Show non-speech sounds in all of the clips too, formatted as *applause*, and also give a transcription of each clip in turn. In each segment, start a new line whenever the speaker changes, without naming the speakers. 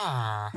啊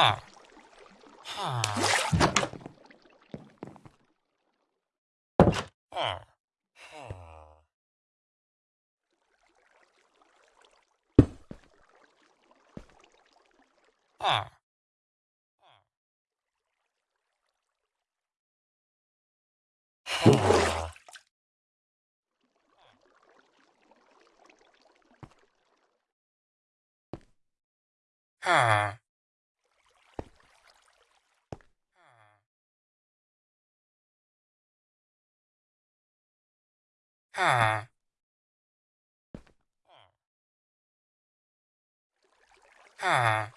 Huh. Huh. Huh. Huh. Huh. Huh. Ah. Ah.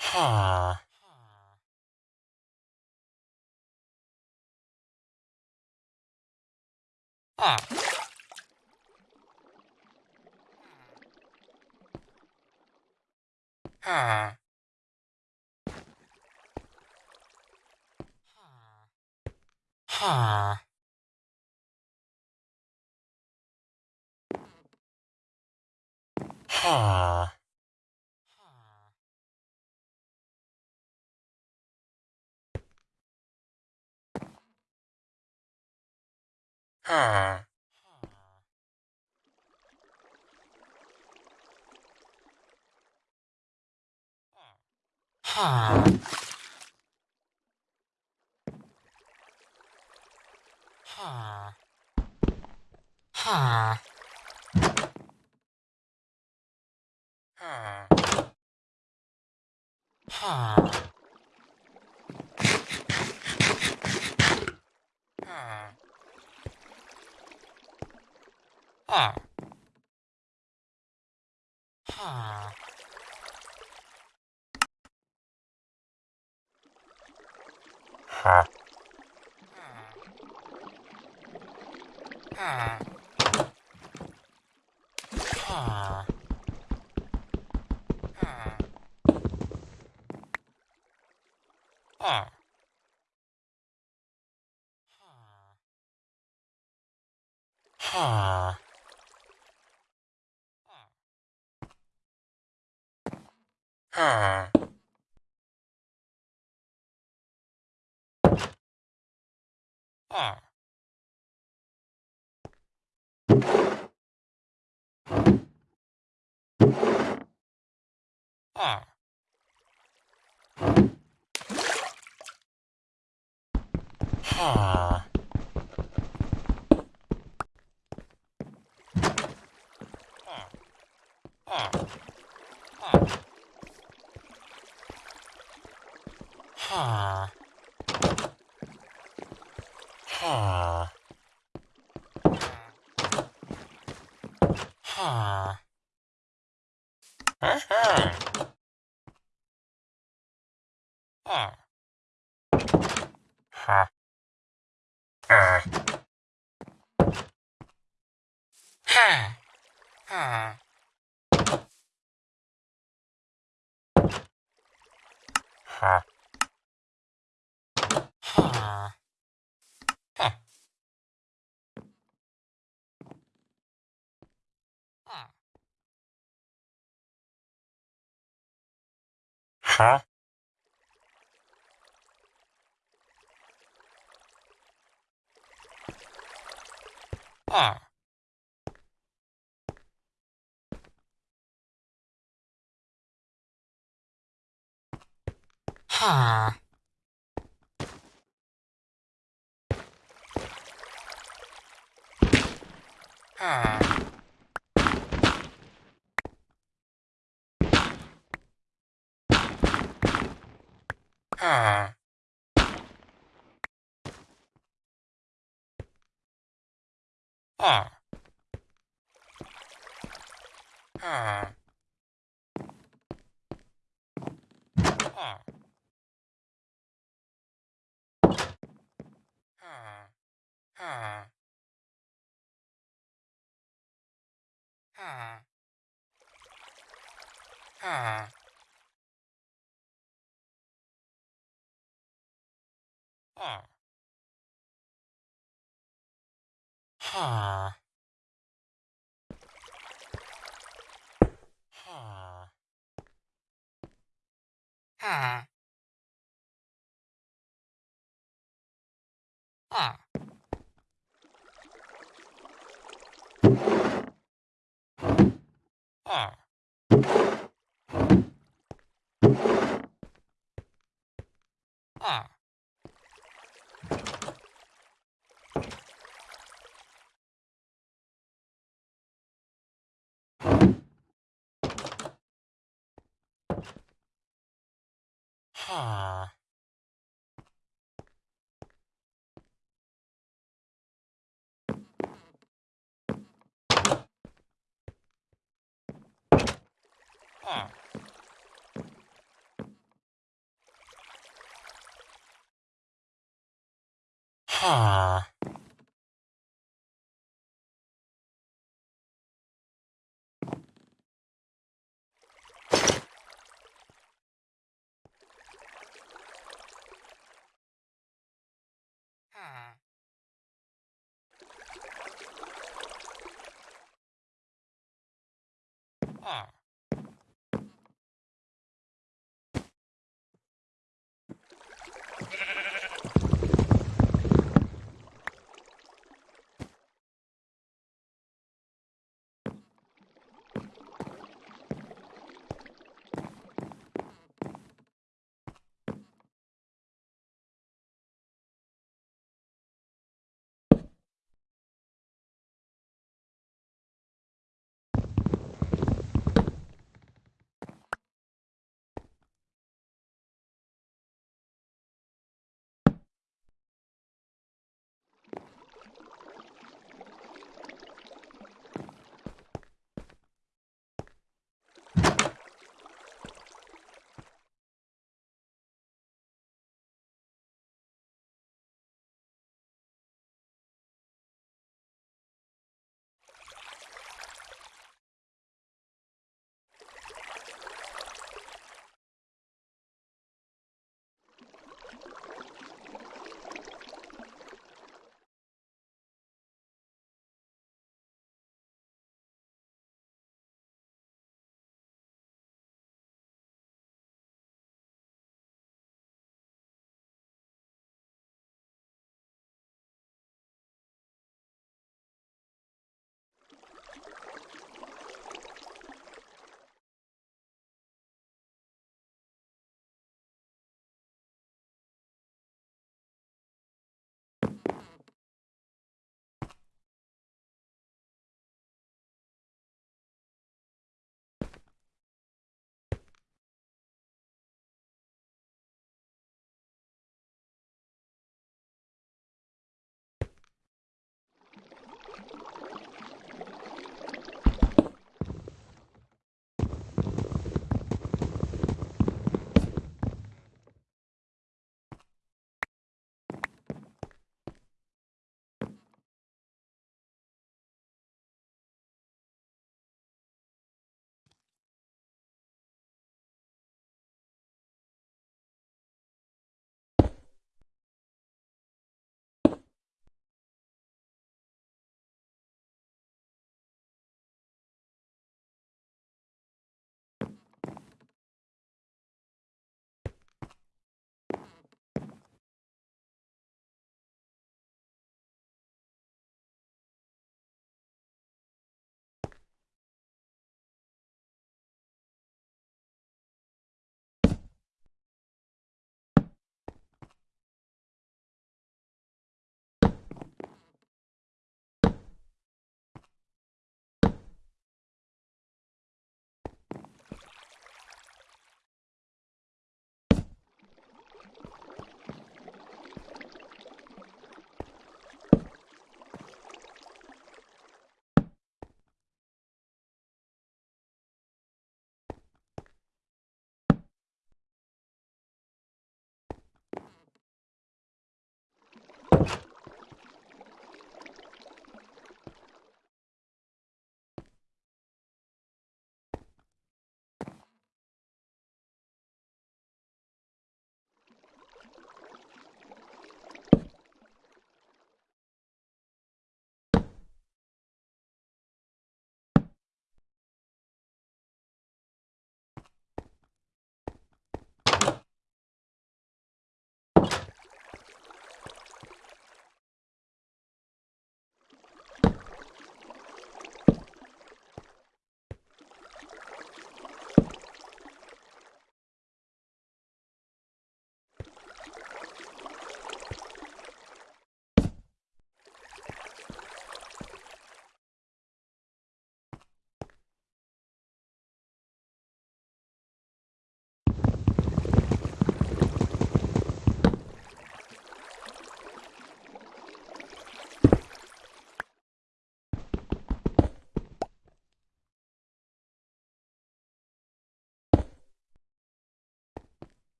Huh. Ah. Ah. ah. ah. はあ。はあ。はあ。はあ。Huh. Huh. Huh. Huh. Huh. Huh. Huh. Huh.
Ah. Ah.
car. Ah. ah. huh? Ah. Huh. Huh. Ah. Ah. Ah. Ah. Ah. Ah. Huh. Huh. Huh. Huh. はあ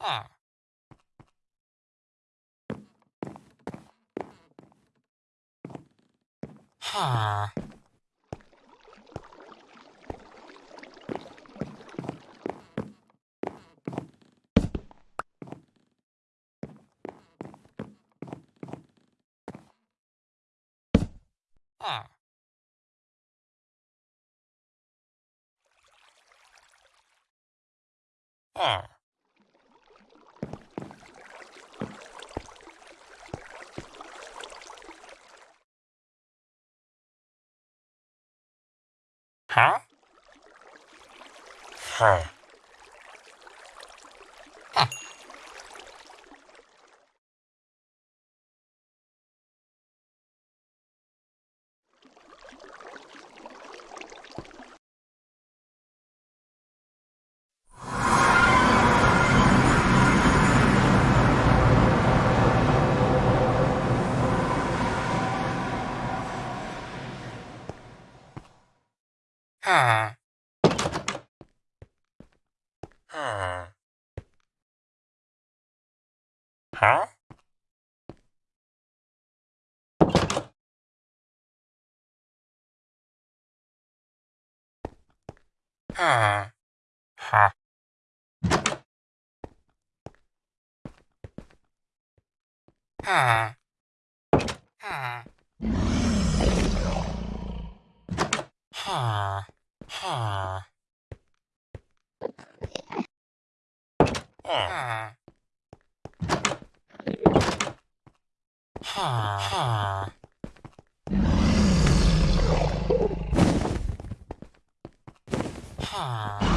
are. Ah. Huh. Are. Ah. Are. Ah. 하? 하. Ha. Ha. Ha. Ha. Ha.
Ha. Ha. Ha. Ah.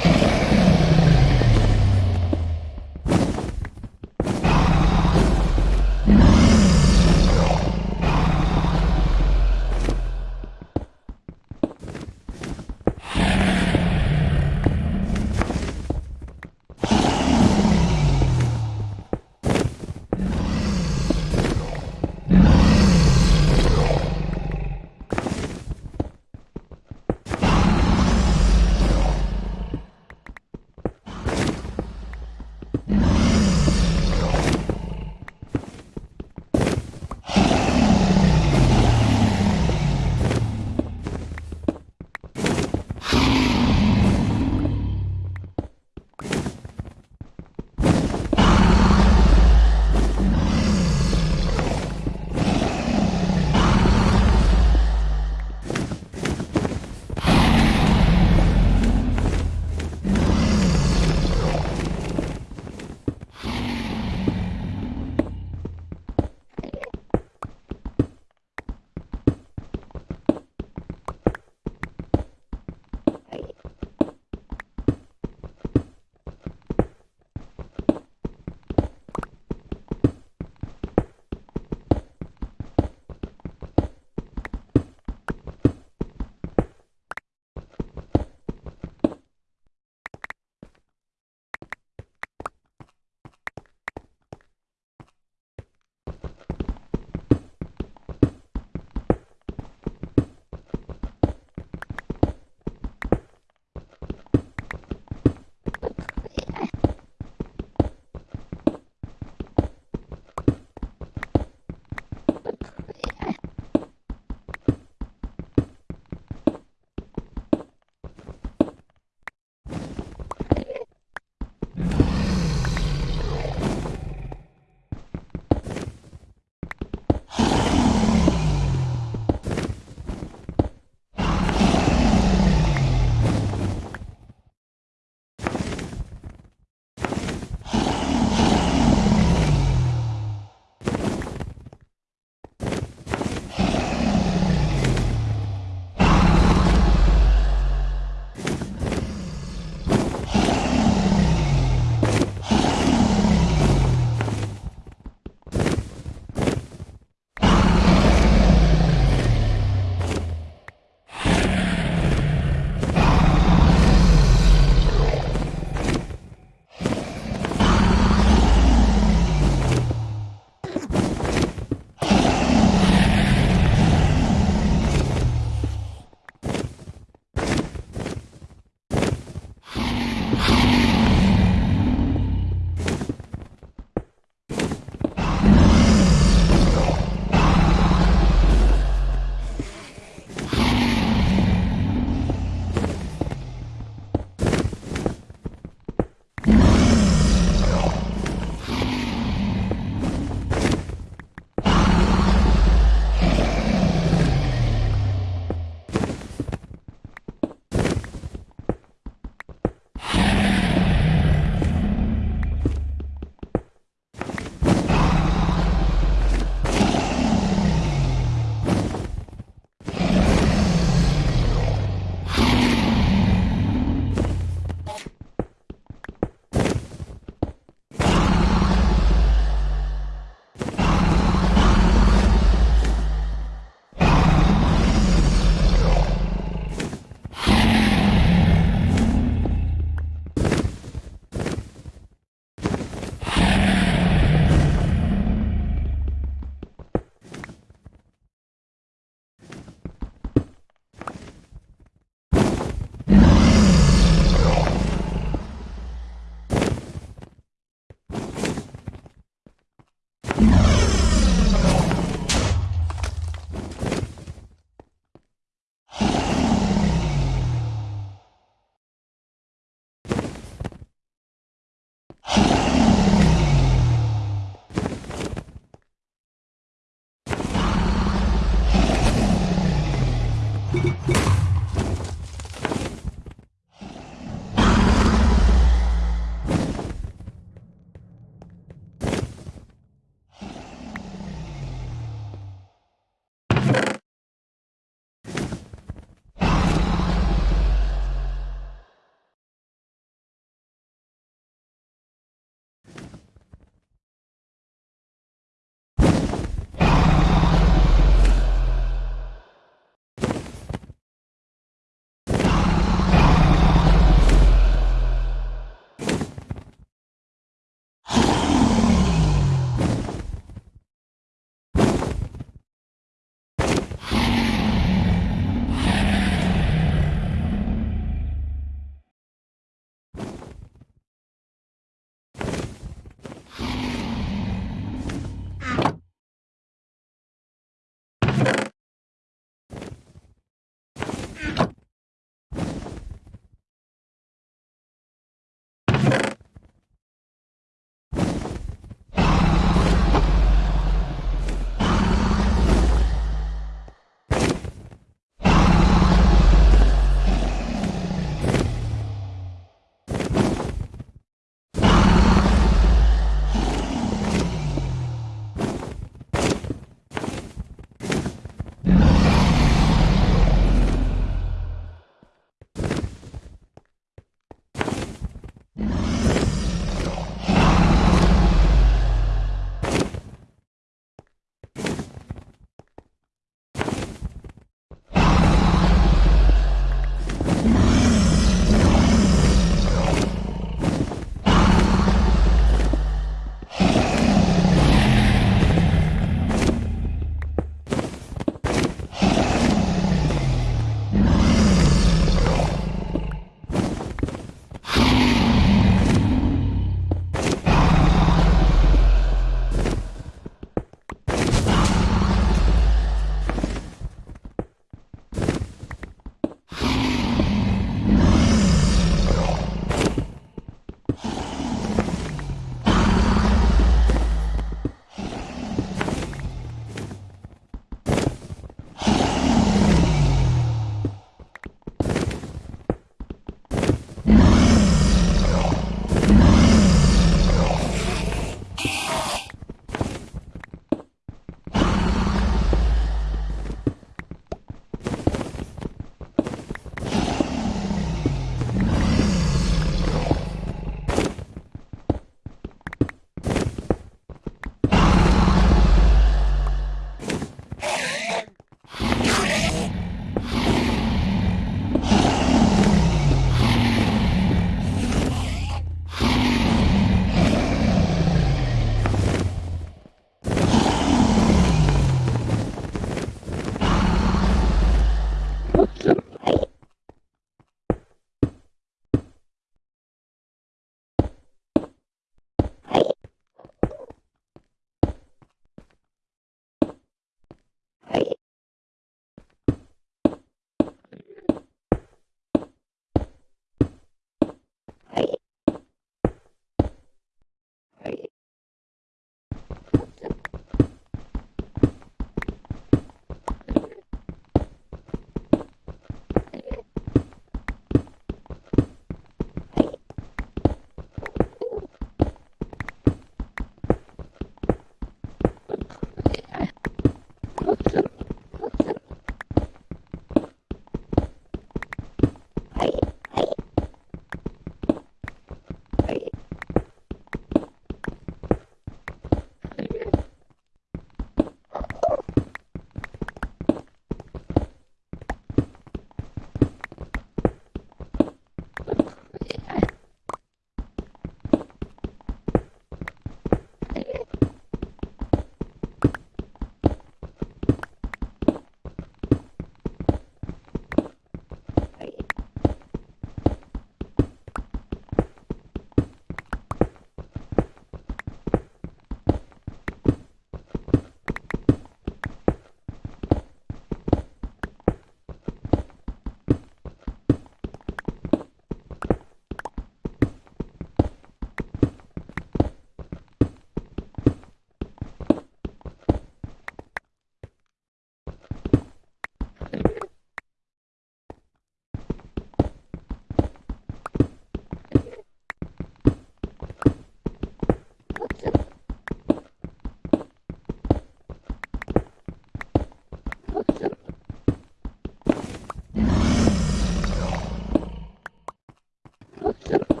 Yeah.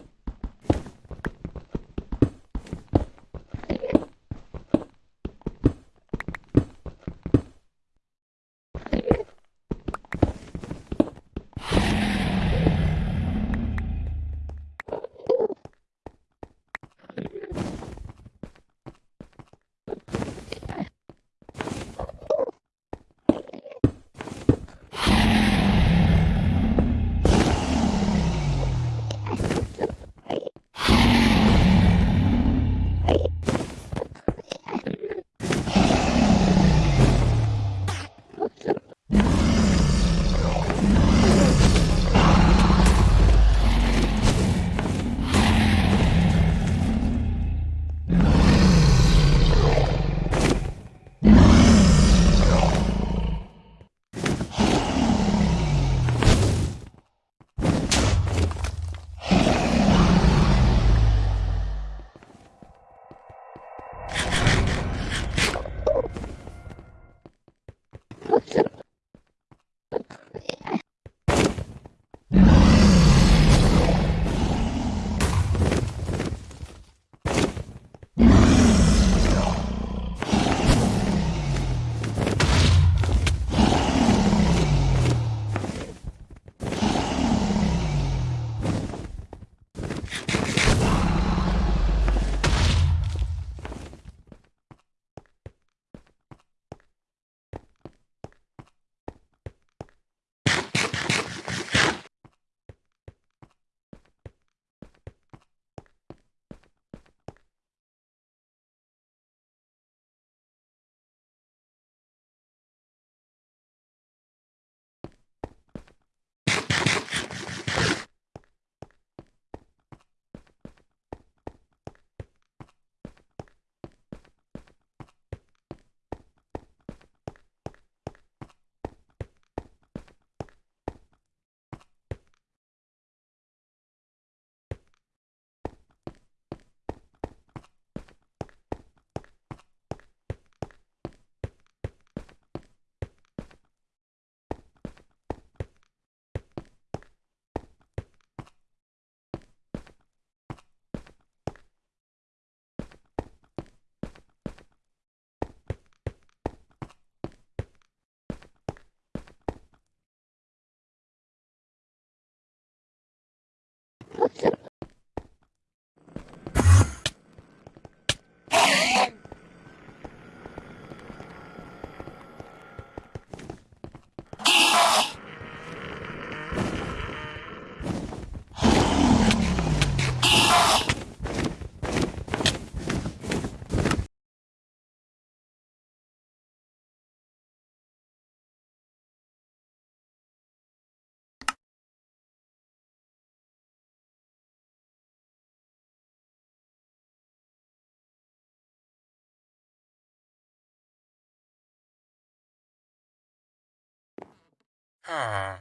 Yeah. Ah.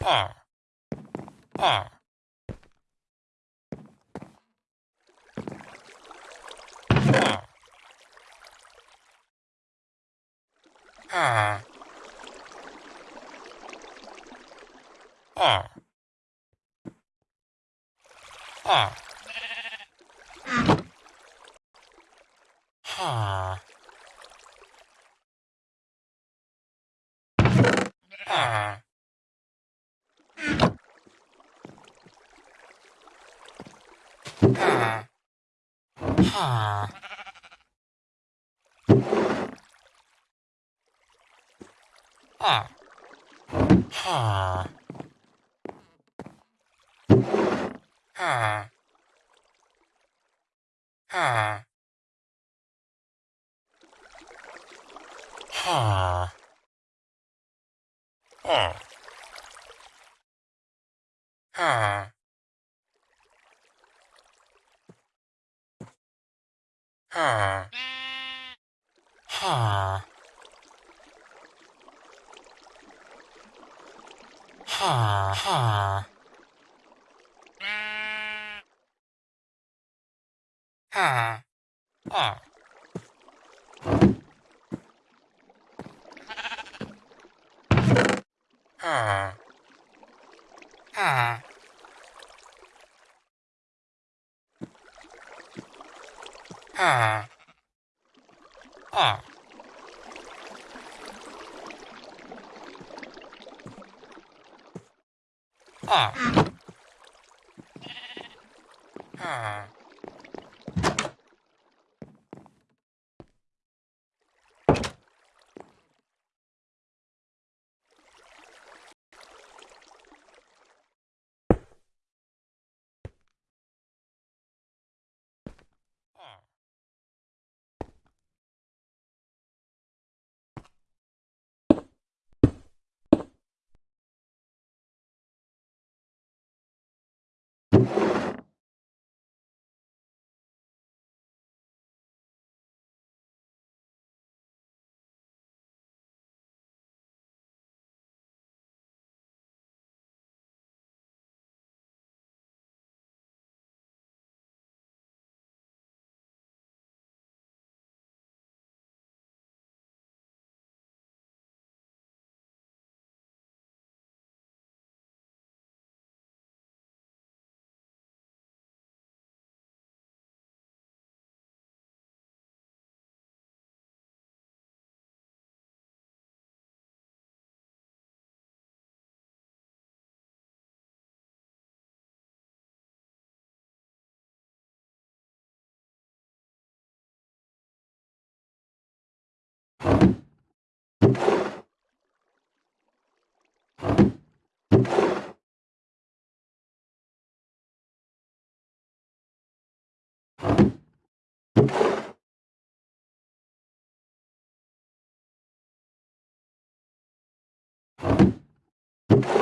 Huh. Huh. Huh.
Huh. Huh. Huh.
Huh. *laughs* Ah. Ah. Ah.
Ah. Ah. Ah.
Ah. Ah. Ah. Ah. Ah. Ha.
Ha ha.
Ha. Ah.
아. 아. 아. 아. 아. 아. Thank you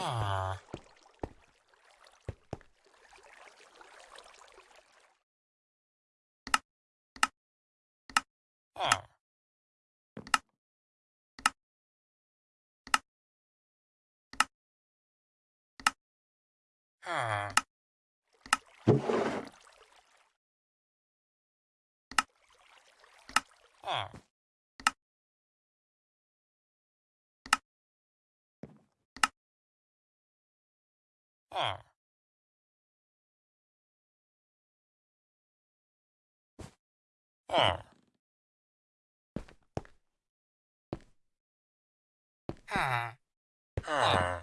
Ah. Ah. Ah. Are. Are. Are.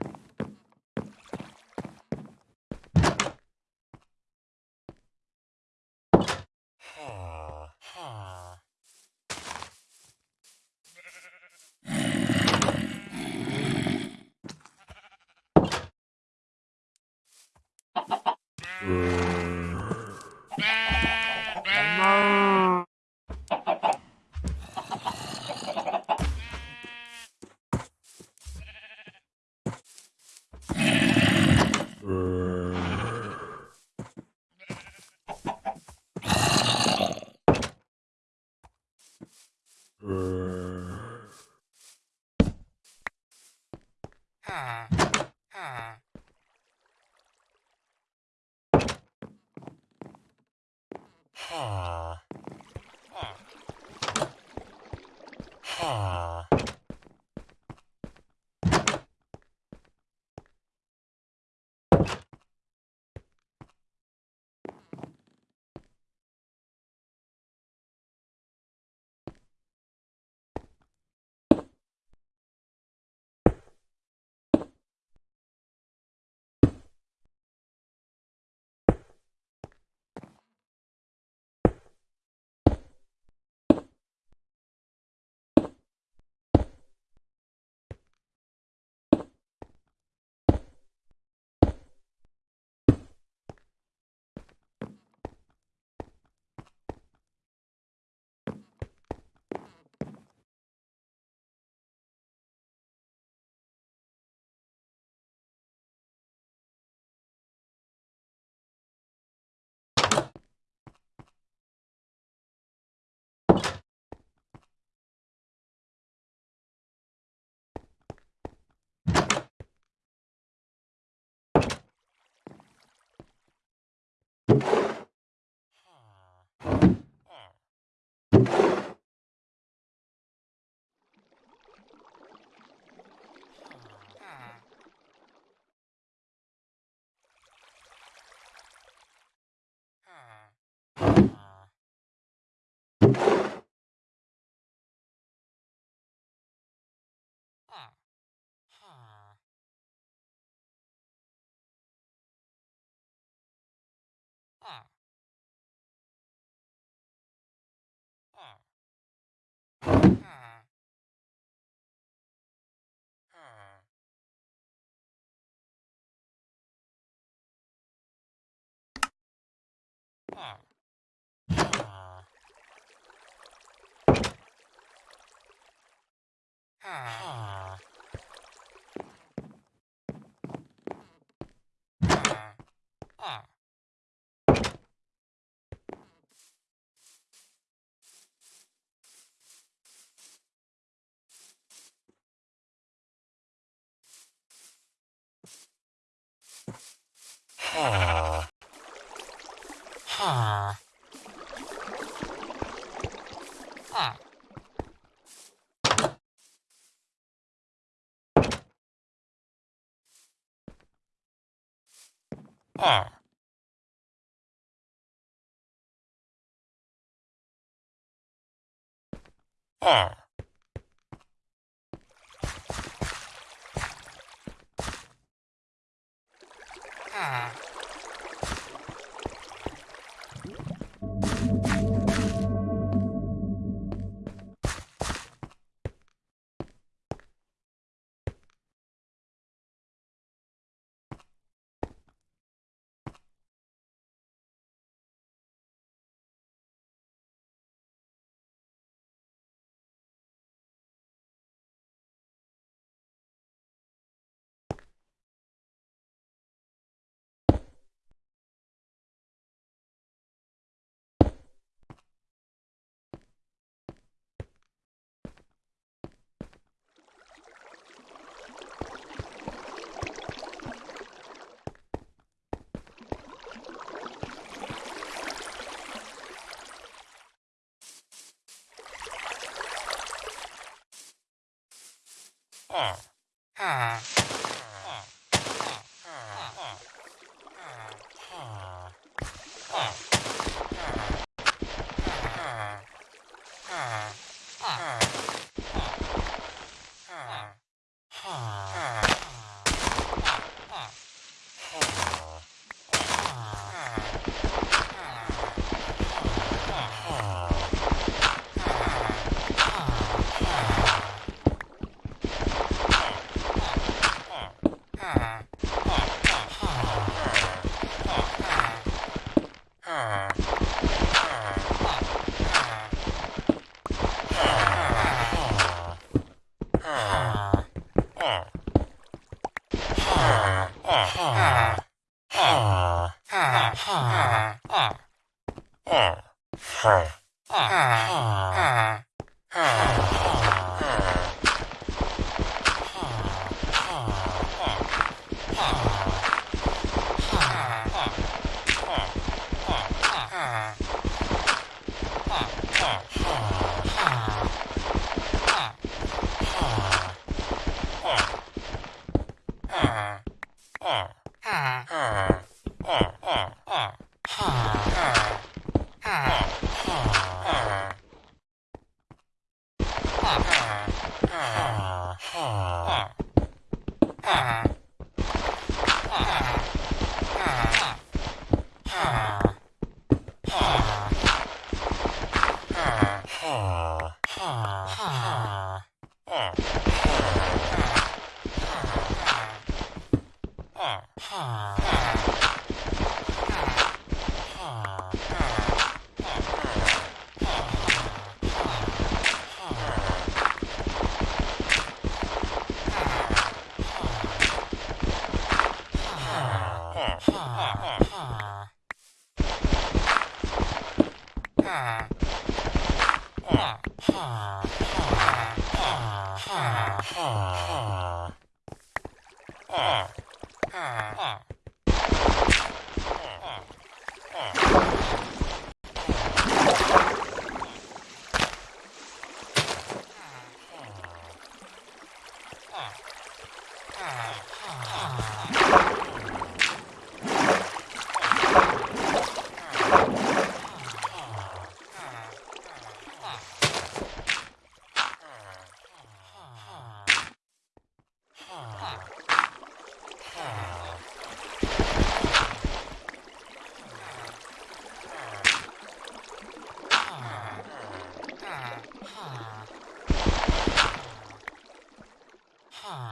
Thank you. Ah. are are
Oh. Ah. Ah.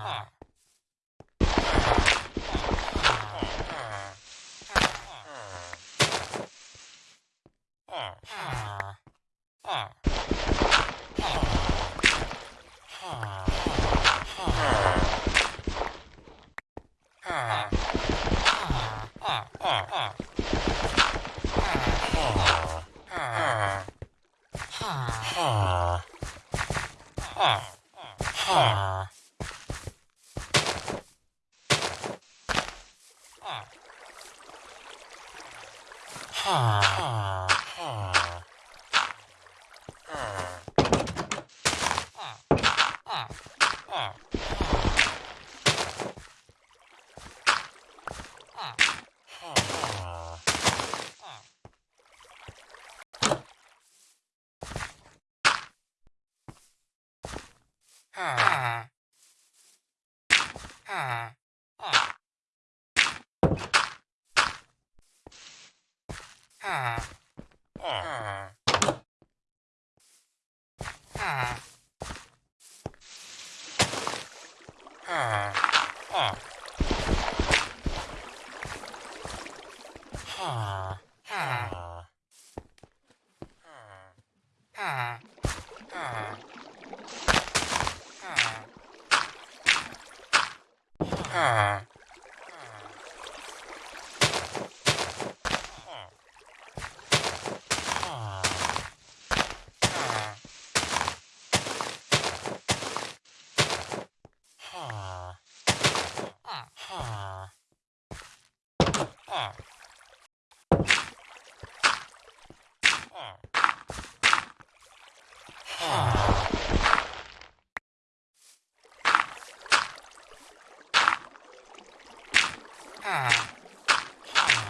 Ah. Ha. Ah.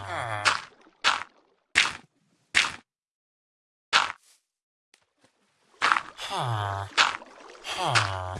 Ah. Ha. Ah.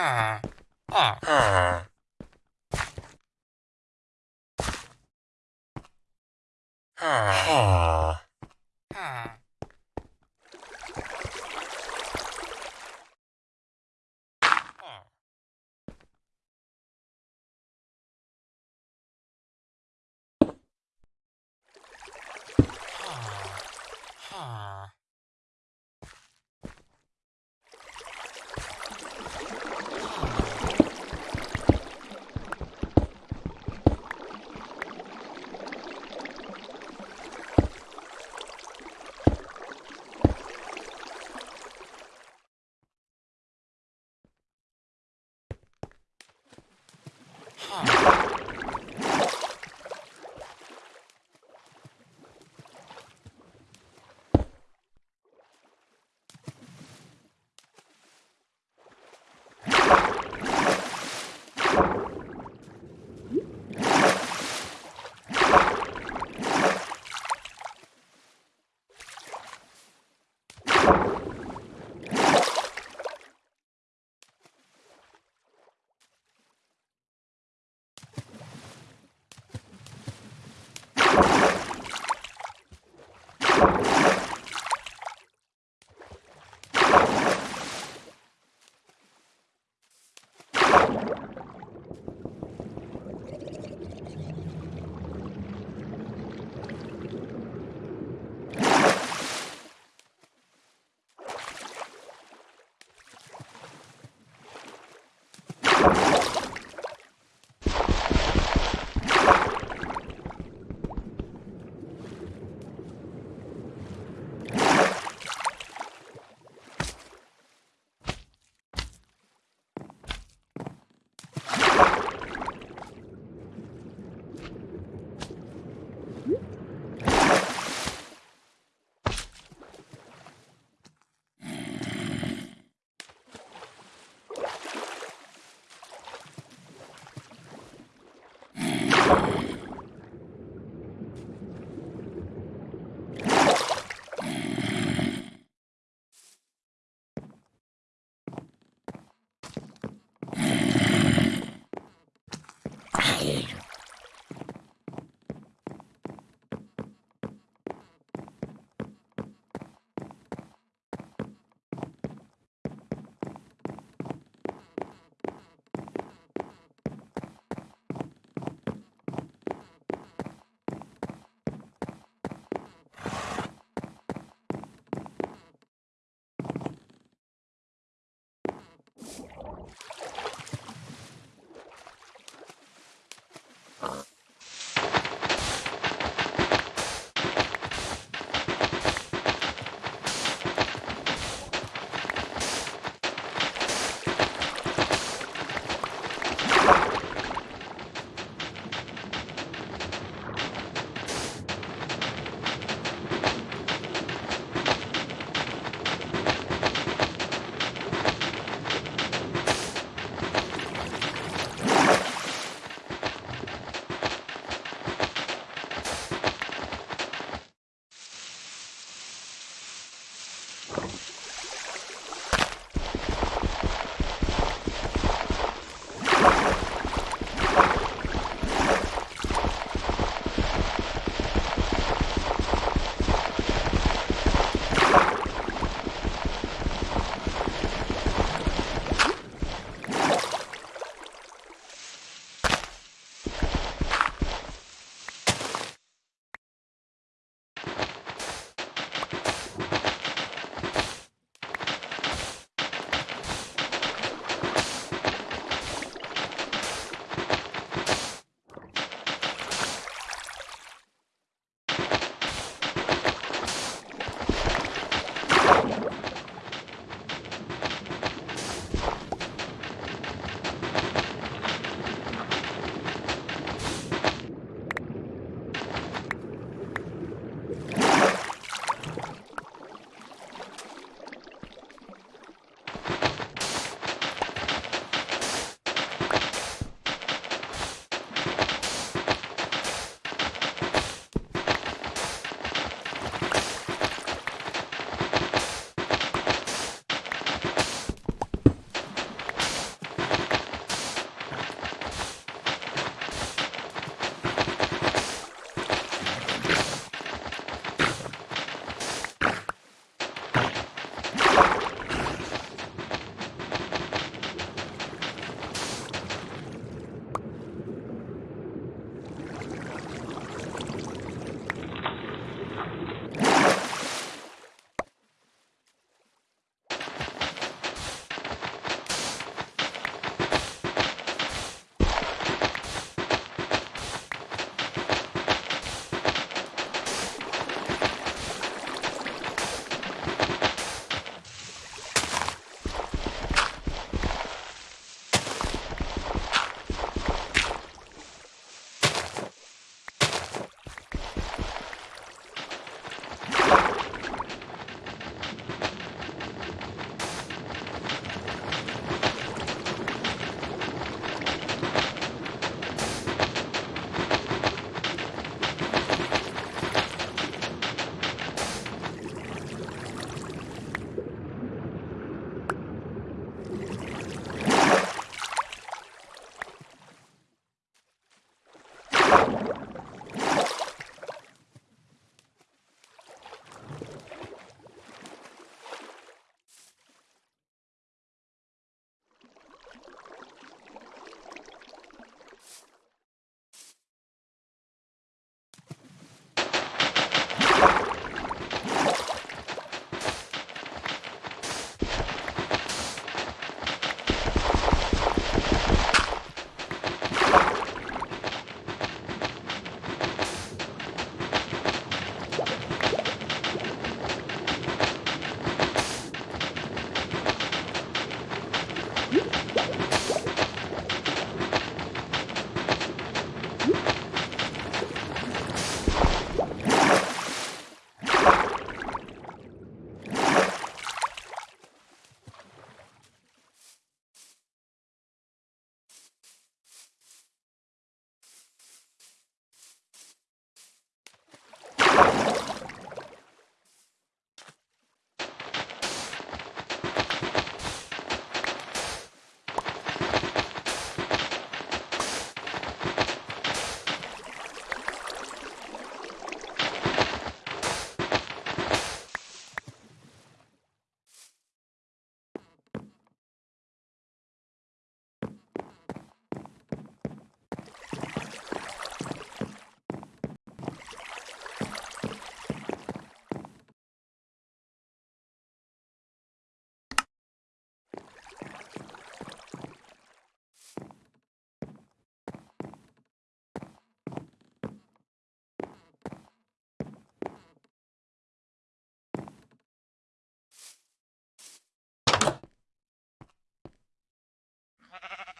Ah. Ah. ah.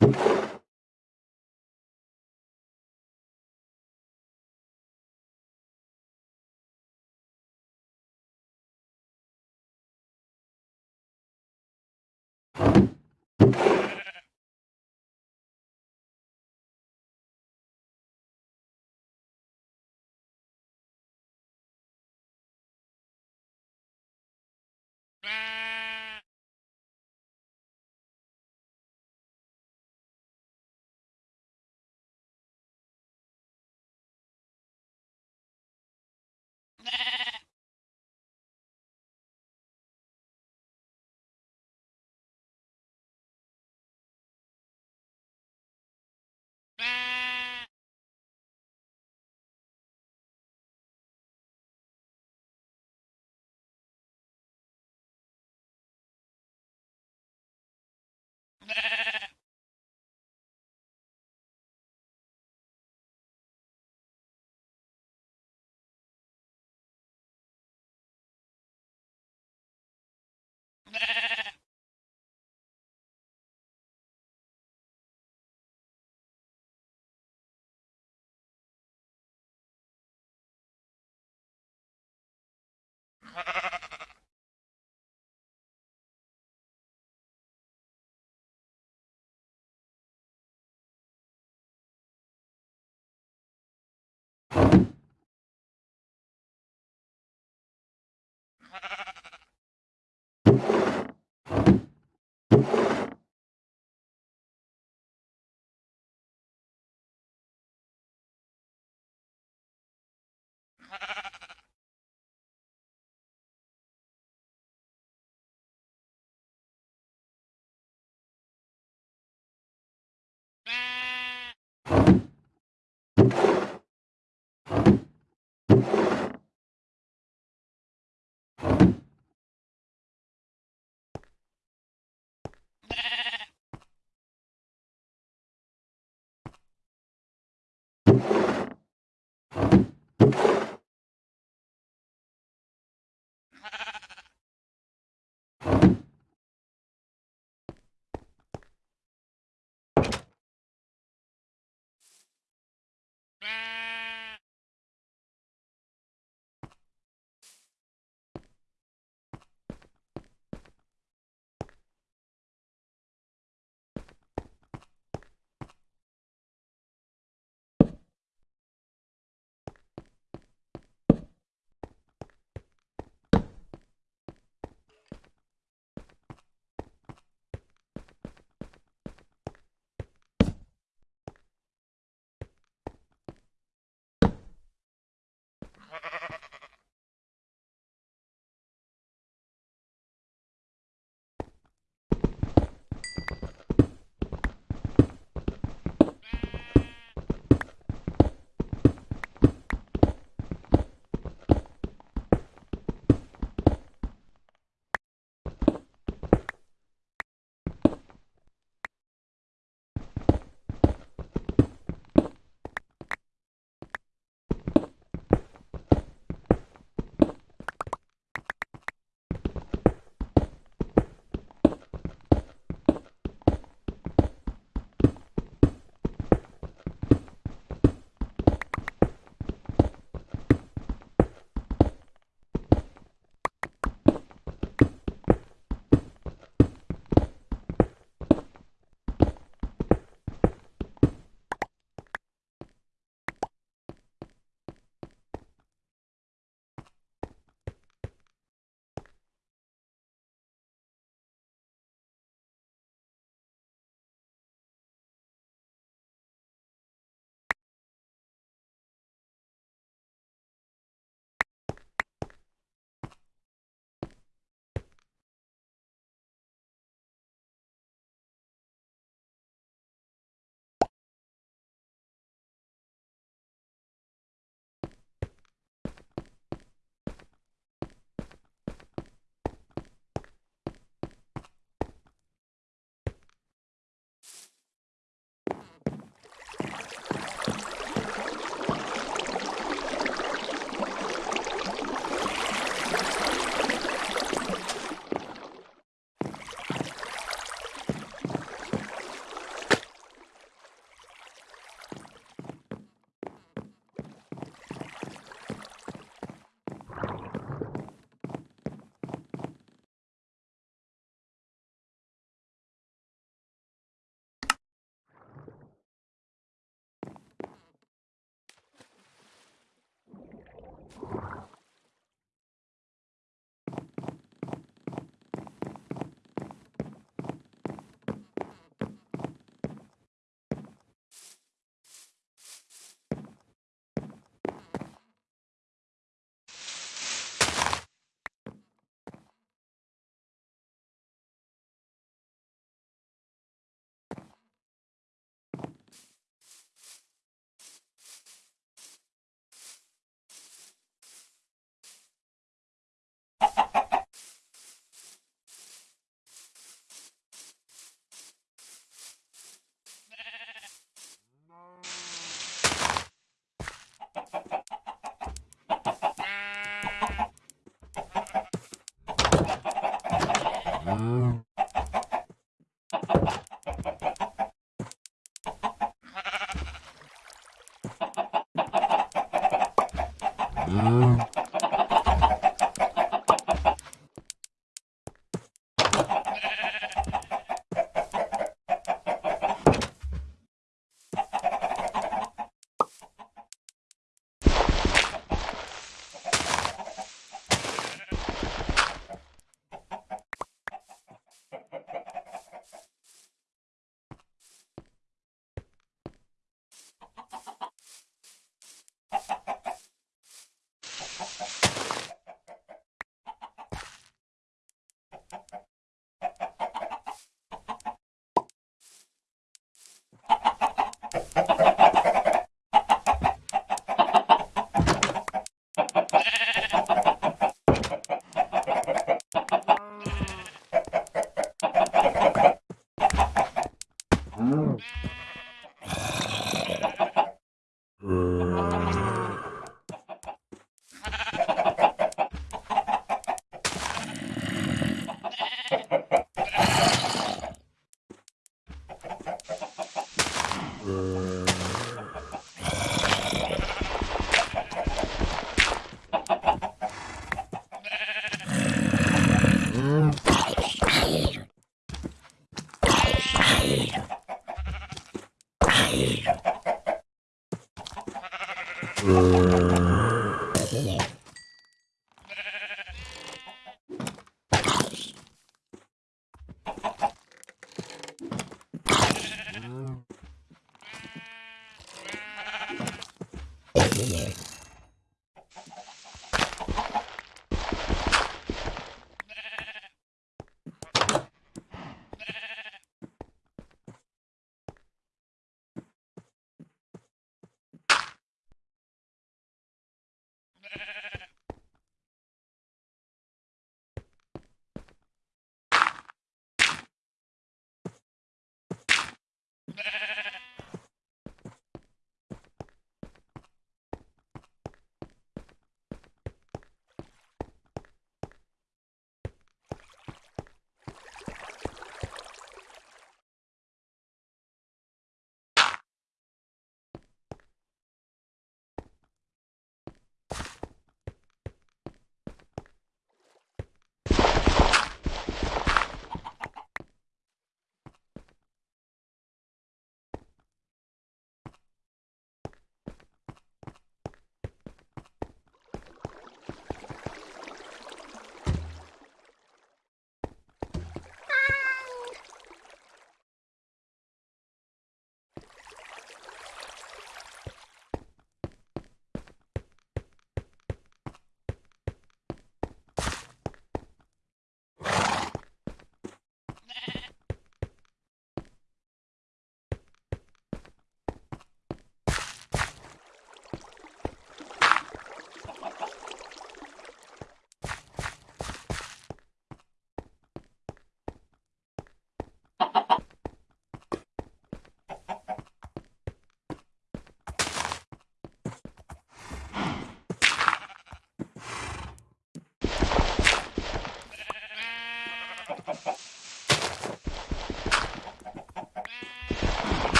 Thank you.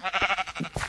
Ha ha ha ha!